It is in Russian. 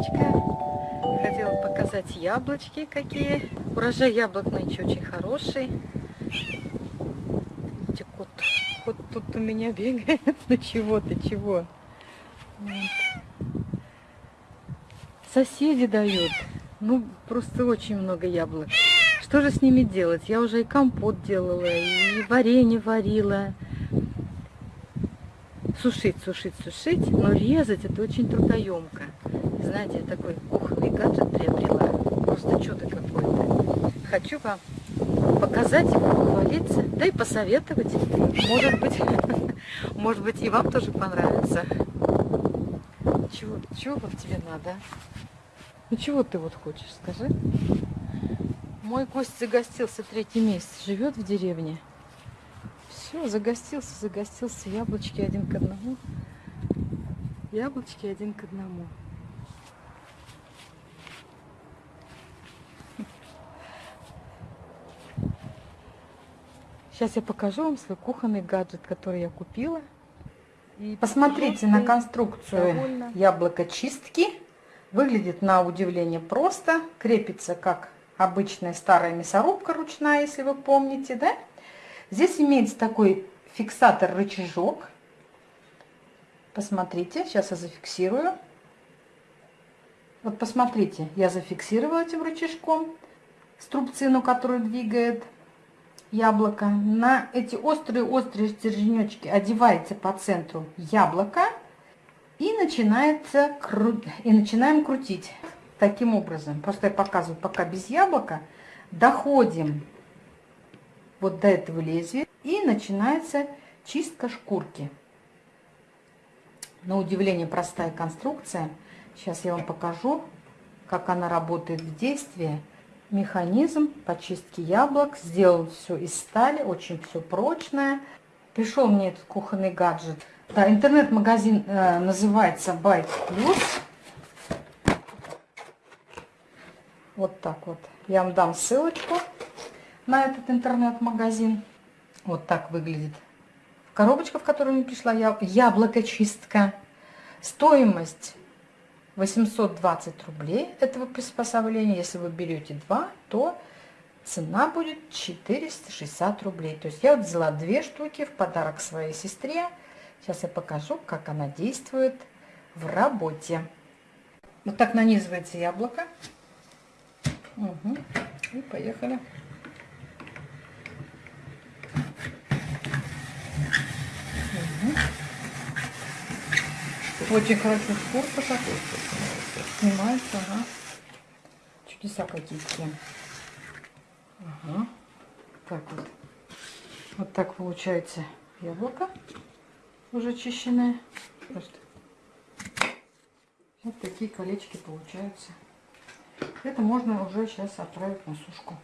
яблочко. Хотела показать яблочки какие. Урожай яблок нынче очень хороший. Видите, кот, кот тут у меня бегает. Ну чего ты, чего? Соседи дают. Ну, просто очень много яблок. Что же с ними делать? Я уже и компот делала, и варенье варила. Сушить, сушить, сушить, но резать это очень трудоемко. Знаете, такой кухонный гаджет приобрела. Просто чудо какое-то. Хочу вам показать, похвалиться, да и посоветовать. Может быть, может быть и вам тоже понравится. Чего, чего вот тебе надо? Ну чего ты вот хочешь, скажи? Мой гость загостился третий месяц, живет в деревне. Все, загостился, загостился. Яблочки один к одному. Яблочки один к одному. Сейчас я покажу вам свой кухонный гаджет, который я купила. И Посмотрите на конструкцию яблоко чистки. Выглядит на удивление просто. Крепится как обычная старая мясорубка ручная, если вы помните, да? Здесь имеется такой фиксатор-рычажок. Посмотрите, сейчас я зафиксирую. Вот посмотрите, я зафиксировала этим рычажком струбцину, которую двигает яблоко. На эти острые-острые стерженечки одевается по центру яблоко и, начинается кру... и начинаем крутить таким образом. Просто я показываю пока без яблока. Доходим вот до этого лезвия и начинается чистка шкурки. На удивление простая конструкция. Сейчас я вам покажу, как она работает в действии. Механизм по чистке яблок. Сделал все из стали, очень все прочное. Пришел мне этот кухонный гаджет. Да, интернет-магазин э, называется Byte Plus. Вот так вот. Я вам дам ссылочку на этот интернет-магазин. Вот так выглядит коробочка, в которую мне пришла яблоко-чистка. Стоимость 820 рублей этого приспособления. Если вы берете два, то цена будет 460 рублей. То есть я вот взяла две штуки в подарок своей сестре. Сейчас я покажу, как она действует в работе. Вот так нанизывается яблоко. Угу. И поехали. Очень хорошо шкурка так снимается, ага. Чудеса какие-то. Ага. Так вот. Вот так получается яблоко уже чищенное. Просто. Вот такие колечки получаются. Это можно уже сейчас отправить на сушку.